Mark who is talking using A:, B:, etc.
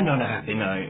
A: And on a happy note.